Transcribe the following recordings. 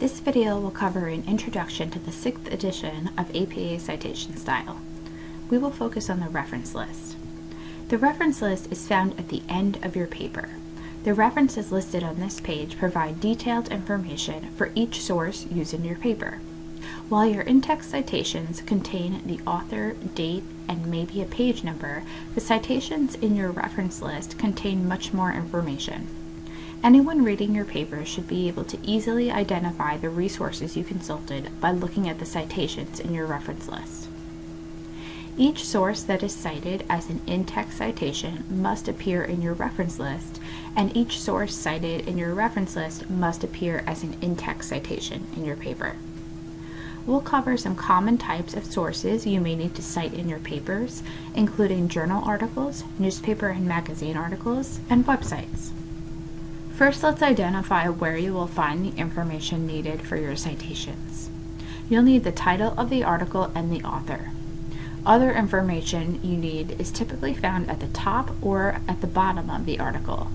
This video will cover an introduction to the 6th edition of APA citation style. We will focus on the reference list. The reference list is found at the end of your paper. The references listed on this page provide detailed information for each source used in your paper. While your in-text citations contain the author, date, and maybe a page number, the citations in your reference list contain much more information. Anyone reading your paper should be able to easily identify the resources you consulted by looking at the citations in your reference list. Each source that is cited as an in-text citation must appear in your reference list, and each source cited in your reference list must appear as an in-text citation in your paper. We'll cover some common types of sources you may need to cite in your papers, including journal articles, newspaper and magazine articles, and websites. First, let's identify where you will find the information needed for your citations. You'll need the title of the article and the author. Other information you need is typically found at the top or at the bottom of the article.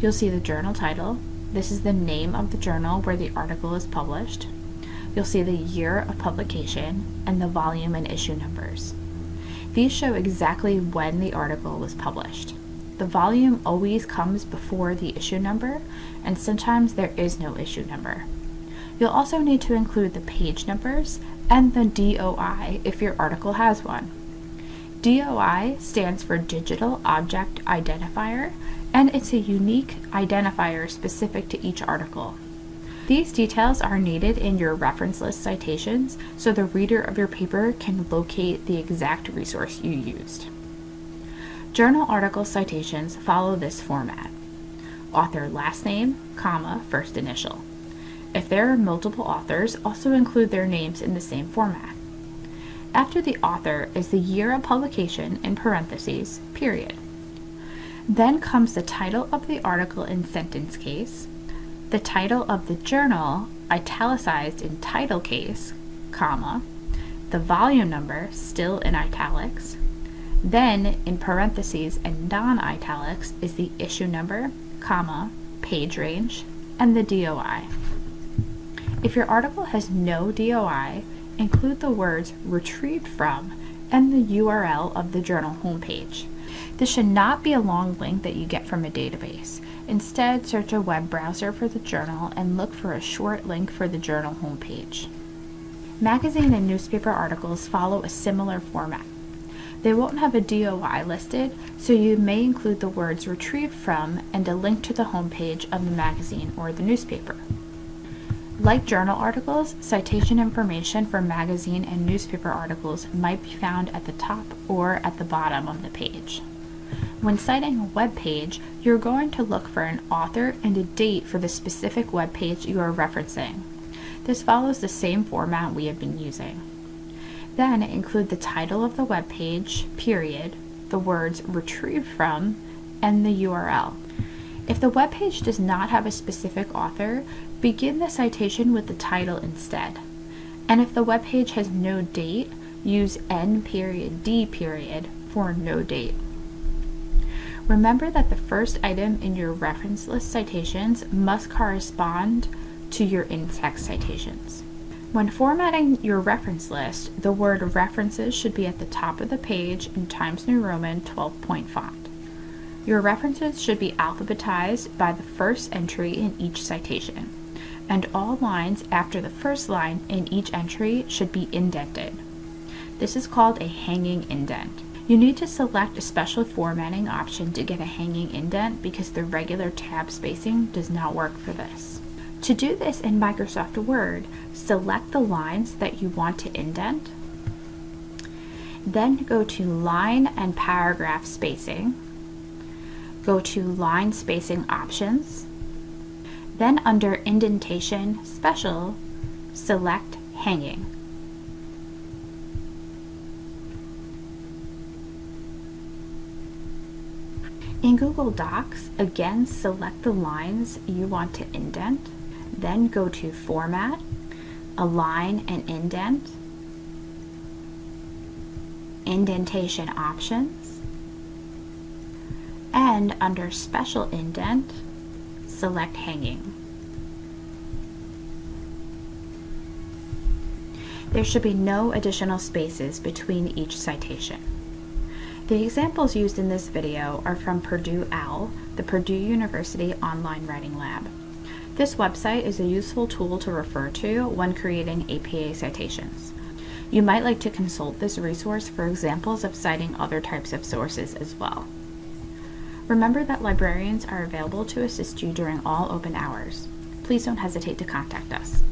You'll see the journal title. This is the name of the journal where the article is published you'll see the year of publication and the volume and issue numbers. These show exactly when the article was published. The volume always comes before the issue number, and sometimes there is no issue number. You'll also need to include the page numbers and the DOI if your article has one. DOI stands for Digital Object Identifier, and it's a unique identifier specific to each article. These details are needed in your reference list citations so the reader of your paper can locate the exact resource you used. Journal article citations follow this format. Author last name, comma, first initial. If there are multiple authors, also include their names in the same format. After the author is the year of publication in parentheses, period. Then comes the title of the article in sentence case, the title of the journal italicized in title case, comma, the volume number still in italics, then in parentheses and non-italics is the issue number, comma, page range, and the DOI. If your article has no DOI, include the words retrieved from and the URL of the journal homepage. This should not be a long link that you get from a database. Instead, search a web browser for the journal and look for a short link for the journal homepage. Magazine and newspaper articles follow a similar format. They won't have a DOI listed, so you may include the words retrieved from and a link to the homepage of the magazine or the newspaper. Like journal articles, citation information for magazine and newspaper articles might be found at the top or at the bottom of the page. When citing a web page, you're going to look for an author and a date for the specific web page you are referencing. This follows the same format we have been using. Then include the title of the web page, period, the words retrieved from, and the URL. If the web page does not have a specific author, begin the citation with the title instead. And if the web page has no date, use N period D period for no date. Remember that the first item in your reference list citations must correspond to your in-text citations. When formatting your reference list, the word references should be at the top of the page in Times New Roman 12 point font. Your references should be alphabetized by the first entry in each citation, and all lines after the first line in each entry should be indented. This is called a hanging indent. You need to select a special formatting option to get a hanging indent because the regular tab spacing does not work for this. To do this in Microsoft Word, select the lines that you want to indent, then go to Line and Paragraph Spacing, go to Line Spacing Options, then under Indentation Special, select Hanging. In Google Docs, again select the lines you want to indent, then go to Format, Align and Indent, Indentation Options, and under Special Indent, select Hanging. There should be no additional spaces between each citation. The examples used in this video are from Purdue OWL, the Purdue University Online Writing Lab. This website is a useful tool to refer to when creating APA citations. You might like to consult this resource for examples of citing other types of sources as well. Remember that librarians are available to assist you during all open hours. Please don't hesitate to contact us.